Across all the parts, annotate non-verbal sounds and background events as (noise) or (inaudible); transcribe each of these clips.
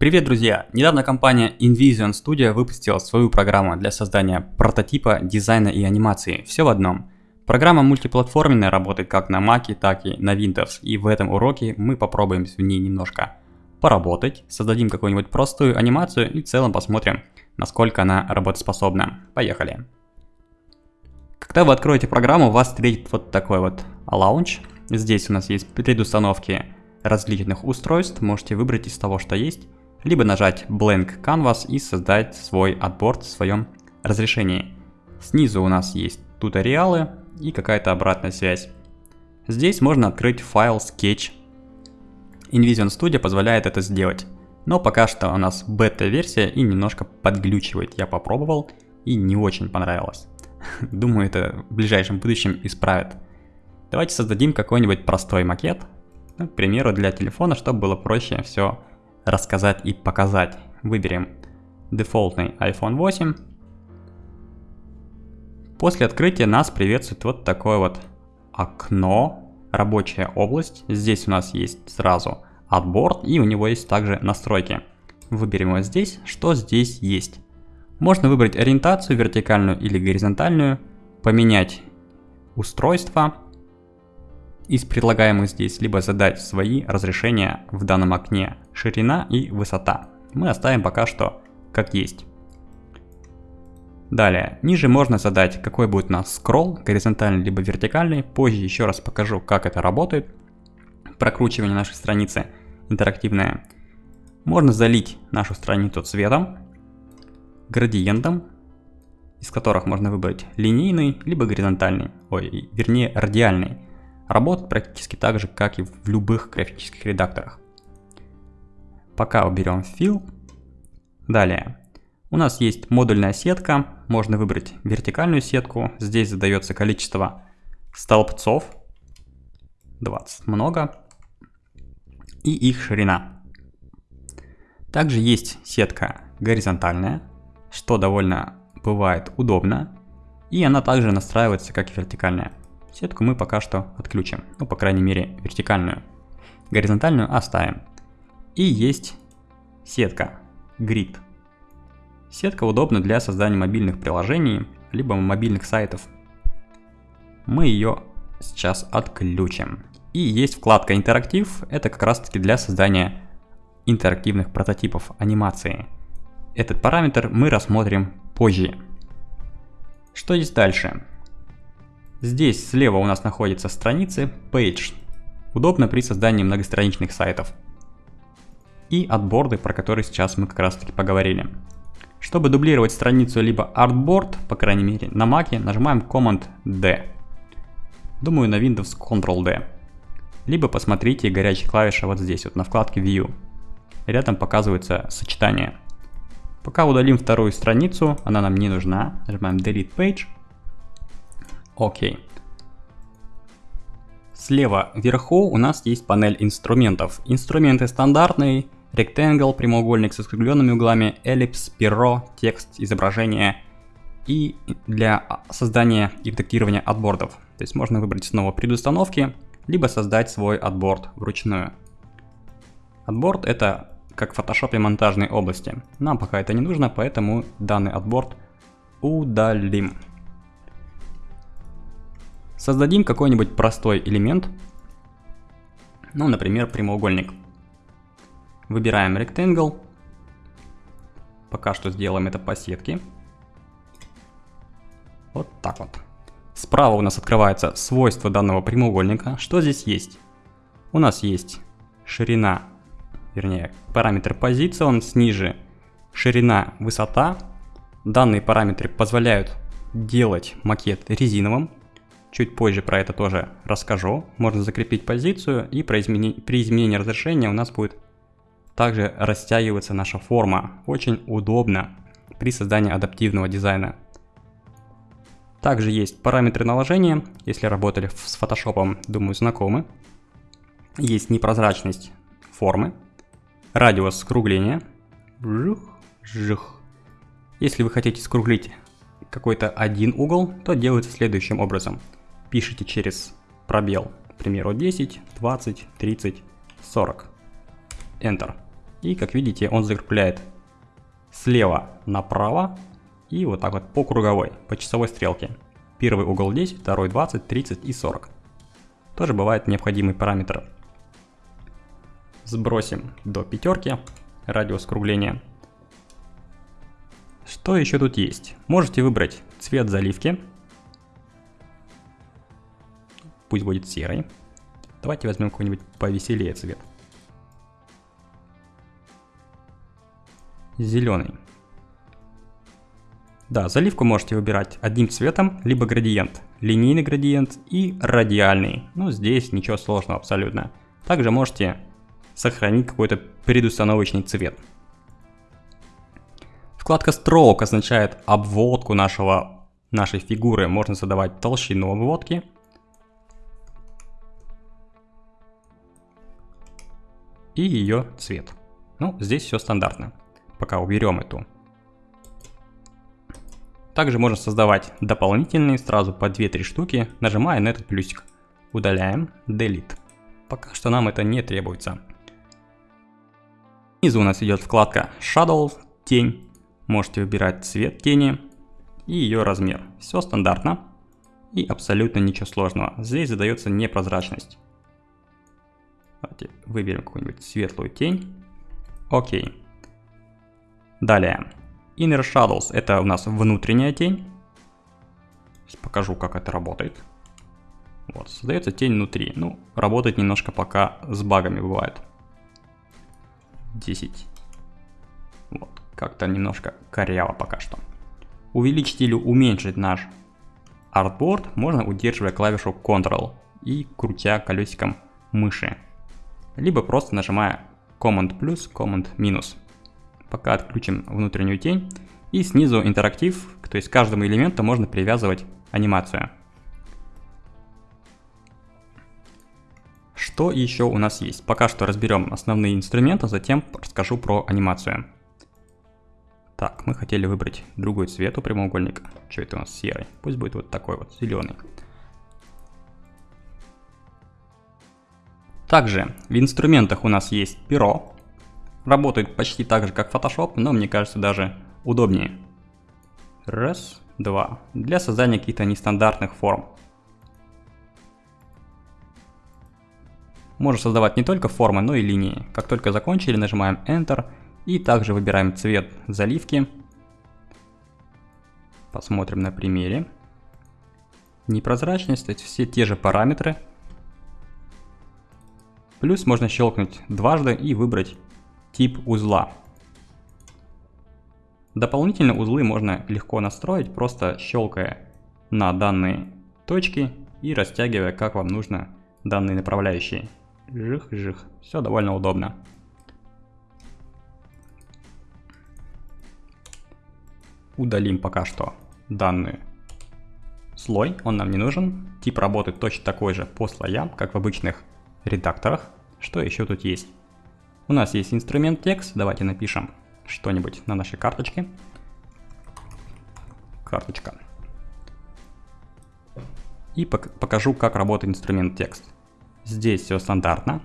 Привет, друзья! Недавно компания InVision Studio выпустила свою программу для создания прототипа, дизайна и анимации. Все в одном. Программа мультиплатформенная, работает как на Mac, так и на Windows. И в этом уроке мы попробуем в ней немножко поработать, создадим какую-нибудь простую анимацию и в целом посмотрим, насколько она работоспособна. Поехали! Когда вы откроете программу, вас встретит вот такой вот лаунч. Здесь у нас есть предустановки различных устройств, можете выбрать из того, что есть либо нажать Blank Canvas и создать свой отборд в своем разрешении. Снизу у нас есть туториалы и какая-то обратная связь. Здесь можно открыть файл Sketch. InVision Studio позволяет это сделать. Но пока что у нас бета-версия и немножко подглючивает. Я попробовал и не очень понравилось. (laughs) Думаю, это в ближайшем будущем исправят. Давайте создадим какой-нибудь простой макет. Ну, к примеру, для телефона, чтобы было проще все рассказать и показать. Выберем дефолтный iPhone 8. После открытия нас приветствует вот такое вот окно, рабочая область. Здесь у нас есть сразу отбор и у него есть также настройки. Выберем его здесь, что здесь есть. Можно выбрать ориентацию вертикальную или горизонтальную, поменять устройство, из предлагаемых здесь, либо задать свои разрешения в данном окне, ширина и высота. Мы оставим пока что как есть. Далее, ниже можно задать, какой будет у нас скролл, горизонтальный либо вертикальный. Позже еще раз покажу, как это работает. Прокручивание нашей страницы интерактивное. Можно залить нашу страницу цветом, градиентом, из которых можно выбрать линейный либо горизонтальный, ой, вернее радиальный работает практически так же, как и в любых графических редакторах. Пока уберем fill. Далее. У нас есть модульная сетка, можно выбрать вертикальную сетку. Здесь задается количество столбцов, 20 много, и их ширина. Также есть сетка горизонтальная, что довольно бывает удобно, и она также настраивается как и вертикальная. Сетку мы пока что отключим, ну по крайней мере вертикальную. Горизонтальную оставим. И есть сетка Grid. Сетка удобна для создания мобильных приложений, либо мобильных сайтов. Мы ее сейчас отключим. И есть вкладка интерактив, это как раз таки для создания интерактивных прототипов анимации. Этот параметр мы рассмотрим позже. Что есть дальше? Здесь слева у нас находятся страницы Page. Удобно при создании многостраничных сайтов. И отборды, про которые сейчас мы как раз таки поговорили. Чтобы дублировать страницу либо Artboard, по крайней мере на Mac, нажимаем Command-D. Думаю на Windows Ctrl-D. Либо посмотрите горячая клавиша вот здесь, вот на вкладке View. Рядом показывается сочетание. Пока удалим вторую страницу, она нам не нужна. Нажимаем Delete Page. Окей. Слева вверху у нас есть панель инструментов. Инструменты стандартные, Rectangle, прямоугольник с искривленными углами, эллипс, перо, текст, изображение и для создания и редактирования отбордов. То есть можно выбрать снова предустановки, либо создать свой отборд вручную. Отборд это как в Photoshop монтажной области. Нам пока это не нужно, поэтому данный отборд удалим. Создадим какой-нибудь простой элемент, ну, например, прямоугольник. Выбираем Rectangle. Пока что сделаем это по сетке. Вот так вот. Справа у нас открывается свойство данного прямоугольника. Что здесь есть? У нас есть ширина, вернее, параметр позиции, он ниже ширина, высота. Данные параметры позволяют делать макет резиновым, Чуть позже про это тоже расскажу. Можно закрепить позицию и при изменении, при изменении разрешения у нас будет также растягиваться наша форма. Очень удобно при создании адаптивного дизайна. Также есть параметры наложения, если работали с Photoshop, думаю, знакомы. Есть непрозрачность формы, радиус скругления. Жух, жух. Если вы хотите скруглить какой-то один угол, то делается следующим образом – пишите через пробел, к примеру, 10, 20, 30, 40. Enter. И как видите, он закрепляет слева направо и вот так вот по круговой, по часовой стрелке. Первый угол 10, второй 20, 30 и 40. Тоже бывает необходимый параметр. Сбросим до пятерки радиус скругления. Что еще тут есть? Можете выбрать цвет заливки. Пусть будет серый. Давайте возьмем какой-нибудь повеселее цвет. Зеленый. Да, заливку можете выбирать одним цветом, либо градиент. Линейный градиент и радиальный. Ну, здесь ничего сложного абсолютно. Также можете сохранить какой-то предустановочный цвет. Вкладка Stroke означает обводку нашего, нашей фигуры. Можно задавать толщину обводки. И ее цвет. Ну, здесь все стандартно. Пока уберем эту также можно создавать дополнительные сразу по 2-3 штуки, нажимая на этот плюсик. Удаляем Delete. Пока что нам это не требуется. Снизу у нас идет вкладка Shadow, тень. Можете выбирать цвет тени и ее размер. Все стандартно и абсолютно ничего сложного. Здесь задается непрозрачность. Давайте выберем какую-нибудь светлую тень. Окей. Далее. Inner Shadows это у нас внутренняя тень. Сейчас покажу, как это работает. Вот, создается тень внутри. Ну, работает немножко пока с багами бывает. 10. Вот, как-то немножко коряво пока что. Увеличить или уменьшить наш артборд можно удерживая клавишу Ctrl и крутя колесиком мыши. Либо просто нажимая Command плюс, Command минус. Пока отключим внутреннюю тень. И снизу интерактив, то есть к каждому элементу можно привязывать анимацию. Что еще у нас есть? Пока что разберем основные инструменты, затем расскажу про анимацию. Так, мы хотели выбрать другой цвет у прямоугольника. Что это у нас серый? Пусть будет вот такой вот, зеленый. Также в инструментах у нас есть перо, Работает почти так же, как Photoshop, но мне кажется даже удобнее. Раз, два. Для создания каких-то нестандартных форм. Можно создавать не только формы, но и линии. Как только закончили, нажимаем Enter и также выбираем цвет заливки. Посмотрим на примере. Непрозрачность, то есть все те же параметры. Плюс можно щелкнуть дважды и выбрать тип узла. Дополнительные узлы можно легко настроить, просто щелкая на данные точки и растягивая, как вам нужно, данные направляющие. Жих-жих. Все довольно удобно. Удалим пока что данный слой, он нам не нужен. Тип работы точно такой же по слоям, как в обычных редакторах. Что еще тут есть? У нас есть инструмент текст. Давайте напишем что-нибудь на нашей карточке. Карточка. И покажу, как работает инструмент текст. Здесь все стандартно.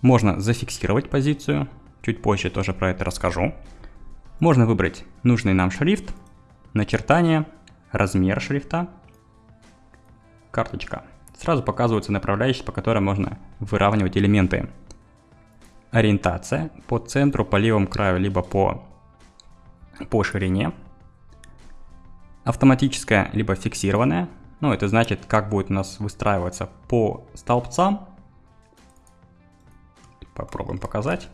Можно зафиксировать позицию. Чуть позже тоже про это расскажу. Можно выбрать нужный нам шрифт, начертание, размер шрифта, карточка сразу показываются направляющие, по которым можно выравнивать элементы. Ориентация по центру, по левому краю, либо по, по ширине. Автоматическая, либо фиксированная. Ну, это значит, как будет у нас выстраиваться по столбцам. Попробуем показать.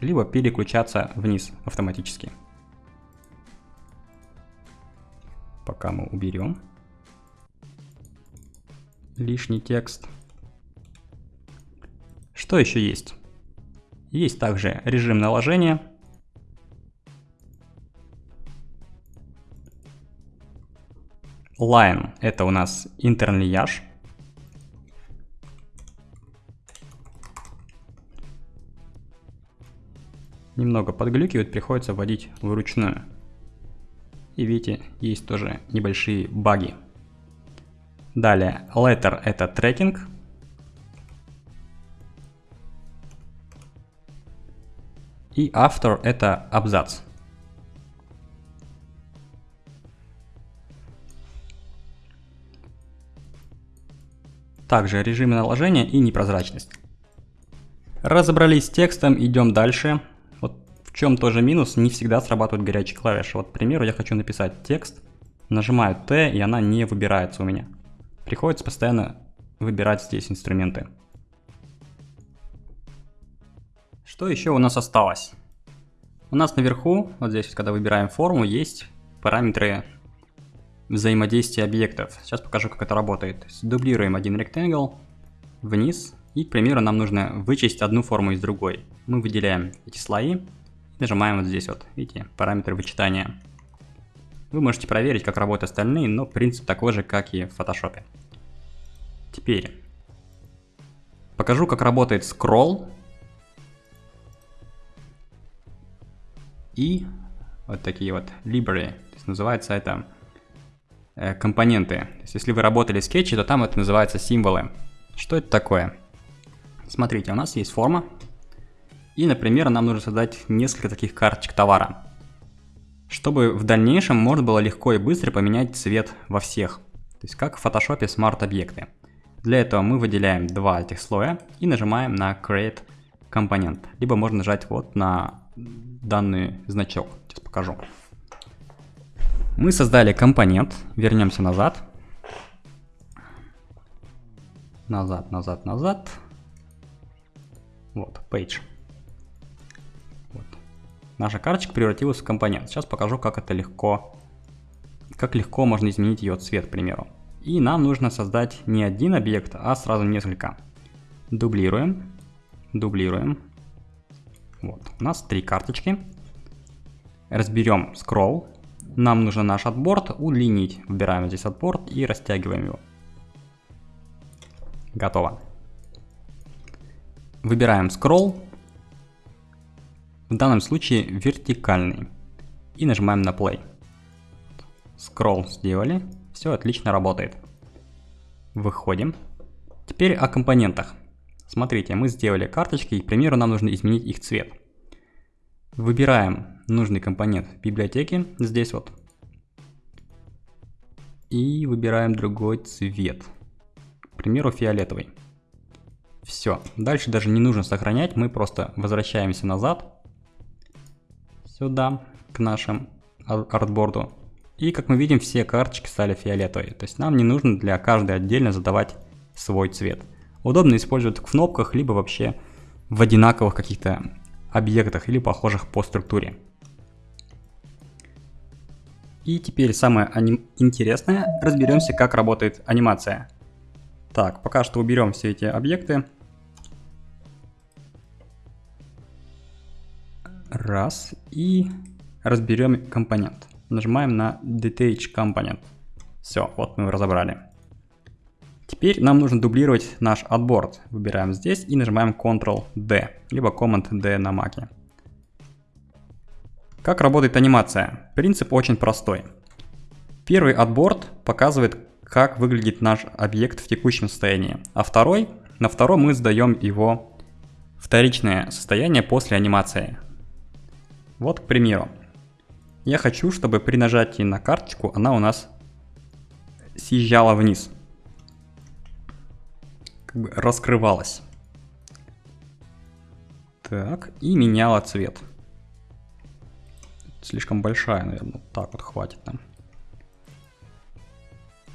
Либо переключаться вниз автоматически. Пока мы уберем лишний текст. Что еще есть? Есть также режим наложения. Line — это у нас интерлияж. Немного подглюкивает, приходится вводить вручную. И видите, есть тоже небольшие баги. Далее, letter это трекинг. И after это абзац. Также режимы наложения и непрозрачность. Разобрались с текстом, идем дальше. Вот в чем тоже минус, не всегда срабатывают горячие клавиши. Вот, к примеру, я хочу написать текст, нажимаю T, и она не выбирается у меня. Приходится постоянно выбирать здесь инструменты. Что еще у нас осталось? У нас наверху, вот здесь, когда выбираем форму, есть параметры взаимодействия объектов. Сейчас покажу, как это работает. Дублируем один rectangle вниз, и, к примеру, нам нужно вычесть одну форму из другой. Мы выделяем эти слои, нажимаем вот здесь вот, видите, параметры вычитания. Вы можете проверить, как работают остальные, но принцип такой же, как и в Photoshop. Теперь покажу, как работает scroll и вот такие вот library. То есть называется это э, компоненты. То есть если вы работали в скетче, то там это называется символы. Что это такое? Смотрите, у нас есть форма. И, например, нам нужно создать несколько таких карточек товара чтобы в дальнейшем можно было легко и быстро поменять цвет во всех. То есть как в Photoshop Smart объекты. Для этого мы выделяем два этих слоя и нажимаем на Create компонент. Либо можно нажать вот на данный значок. Сейчас покажу. Мы создали компонент. Вернемся назад. Назад, назад, назад. Вот, page наша карточка превратилась в компонент. Сейчас покажу, как это легко, как легко можно изменить ее цвет, к примеру. И нам нужно создать не один объект, а сразу несколько. Дублируем, дублируем. Вот, у нас три карточки. Разберем scroll. Нам нужно наш отборд удлинить. Выбираем здесь отборд и растягиваем его. Готово. Выбираем scroll, в данном случае вертикальный. И нажимаем на play. Скролл сделали. Все отлично работает. Выходим. Теперь о компонентах. Смотрите, мы сделали карточки, и, к примеру, нам нужно изменить их цвет. Выбираем нужный компонент в библиотеке, здесь вот. И выбираем другой цвет. К примеру, фиолетовый. Все. Дальше даже не нужно сохранять, мы просто возвращаемся назад сюда, к нашему артборду. И как мы видим, все карточки стали фиолетовые. То есть нам не нужно для каждой отдельно задавать свой цвет. Удобно использовать в кнопках, либо вообще в одинаковых каких-то объектах или похожих по структуре. И теперь самое интересное, разберемся, как работает анимация. Так, пока что уберем все эти объекты. Раз. И разберем компонент. Нажимаем на Detach Component. Все, вот мы его разобрали. Теперь нам нужно дублировать наш отборд. Выбираем здесь и нажимаем Ctrl-D, либо Command-D на маке. Как работает анимация? Принцип очень простой. Первый отборд показывает, как выглядит наш объект в текущем состоянии, а второй, на втором мы сдаем его вторичное состояние после анимации. Вот, к примеру, я хочу, чтобы при нажатии на карточку она у нас съезжала вниз. Как бы раскрывалась. Так, и меняла цвет. Слишком большая, наверное. Так вот хватит нам.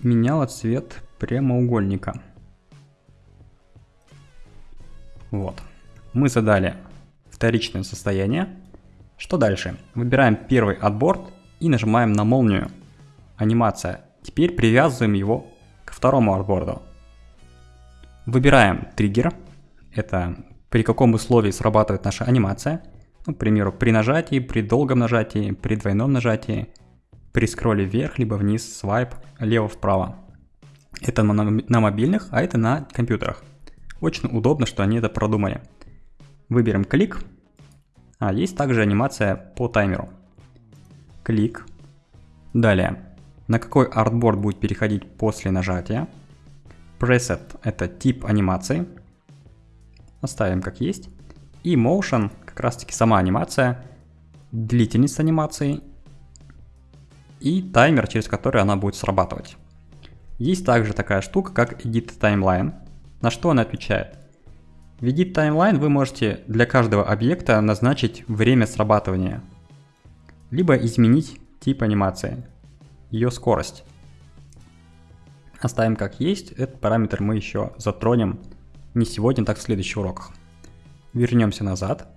Меняла цвет прямоугольника. Вот. Мы задали вторичное состояние. Что дальше? Выбираем первый отборд и нажимаем на молнию. Анимация. Теперь привязываем его к второму отборду. Выбираем триггер. Это при каком условии срабатывает наша анимация. Ну, к примеру, при нажатии, при долгом нажатии, при двойном нажатии, при скролле вверх, либо вниз, свайп, лево-вправо. Это на мобильных, а это на компьютерах. Очень удобно, что они это продумали. Выберем клик, а, есть также анимация по таймеру. Клик. Далее. На какой артборд будет переходить после нажатия. Preset – это тип анимации. Оставим как есть. И motion, как раз таки сама анимация, длительность анимации и таймер, через который она будет срабатывать. Есть также такая штука, как Edit Timeline. На что она отвечает? В Edit Timeline вы можете для каждого объекта назначить время срабатывания, либо изменить тип анимации, ее скорость. Оставим как есть, этот параметр мы еще затронем не сегодня, так в следующих уроках. Вернемся назад.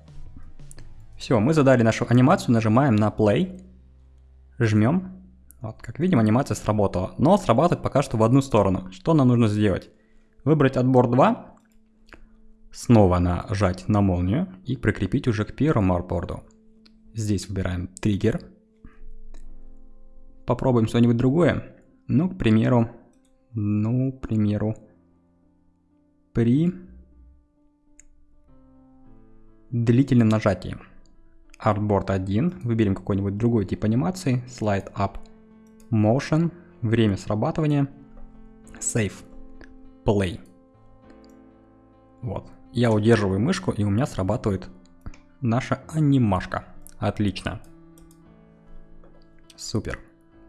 Все, мы задали нашу анимацию, нажимаем на play, жмем. Вот, как видим, анимация сработала, но срабатывает пока что в одну сторону. Что нам нужно сделать? Выбрать отбор 2, снова нажать на молнию и прикрепить уже к первому арборду. Здесь выбираем триггер. Попробуем что-нибудь другое. Ну, к примеру, ну, к примеру, при длительном нажатии. Artboard 1, выберем какой-нибудь другой тип анимации, Slide Up, Motion, время срабатывания, Save, Play. Вот. Я удерживаю мышку и у меня срабатывает наша анимашка. Отлично. Супер.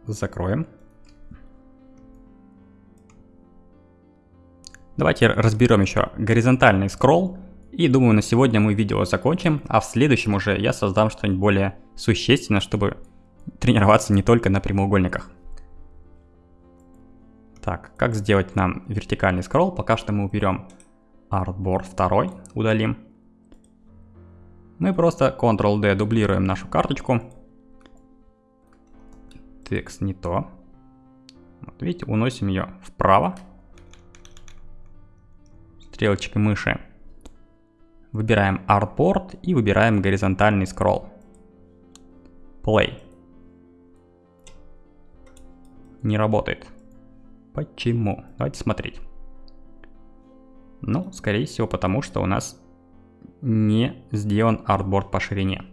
Закроем. Давайте разберем еще горизонтальный скролл. И думаю, на сегодня мы видео закончим, а в следующем уже я создам что-нибудь более существенное, чтобы тренироваться не только на прямоугольниках. Так, как сделать нам вертикальный скролл? Пока что мы уберем Artboard 2, удалим. Мы просто Ctrl-D дублируем нашу карточку. Текст не то. Вот видите, уносим ее вправо стрелочкой мыши. Выбираем Artboard и выбираем горизонтальный скролл. Play. Не работает. Почему? Давайте смотреть. Ну, скорее всего, потому что у нас не сделан артборд по ширине.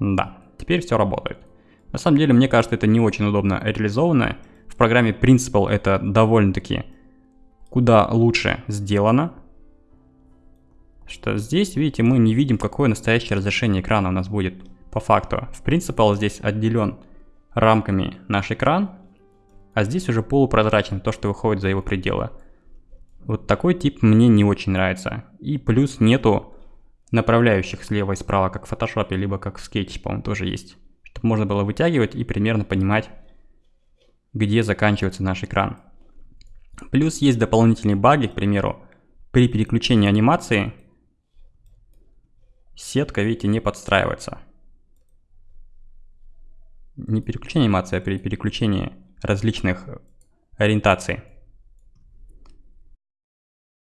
Да, теперь все работает. На самом деле, мне кажется, это не очень удобно реализовано. В программе Principal это довольно-таки куда лучше сделано. Что здесь, видите, мы не видим, какое настоящее разрешение экрана у нас будет по факту. В Principal здесь отделен рамками наш экран, а здесь уже полупрозрачно то, что выходит за его пределы. Вот такой тип мне не очень нравится. И плюс нету направляющих слева и справа, как в Photoshop, либо как в Sketch, по-моему, тоже есть. Чтобы можно было вытягивать и примерно понимать, где заканчивается наш экран. Плюс есть дополнительные баги, к примеру, при переключении анимации сетка, видите, не подстраивается. Не переключение анимации, а при переключении различных ориентаций.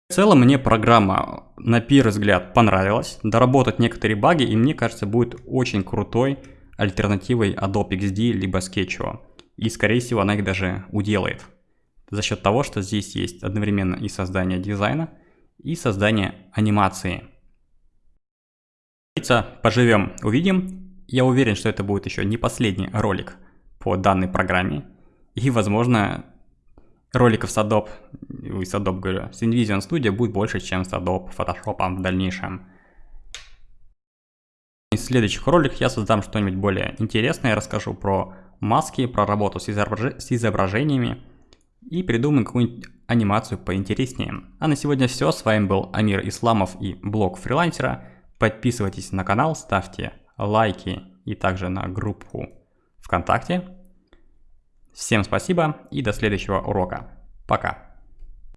В целом мне программа на первый взгляд понравилась, доработать некоторые баги и мне кажется будет очень крутой альтернативой Adobe XD либо Sketch. И скорее всего она их даже уделает за счет того, что здесь есть одновременно и создание дизайна, и создание анимации. Поживем, увидим. Я уверен, что это будет еще не последний ролик по данной программе. И, возможно, роликов с Adobe, с Adobe говорю, с InVision Studio будет больше, чем с Adobe Photoshop в дальнейшем. В следующих роликах я создам что-нибудь более интересное, расскажу про маски, про работу с, изображ... с изображениями, и придумаем какую-нибудь анимацию поинтереснее. А на сегодня все. С вами был Амир Исламов и блог фрилансера. Подписывайтесь на канал, ставьте лайки и также на группу ВКонтакте. Всем спасибо и до следующего урока. Пока.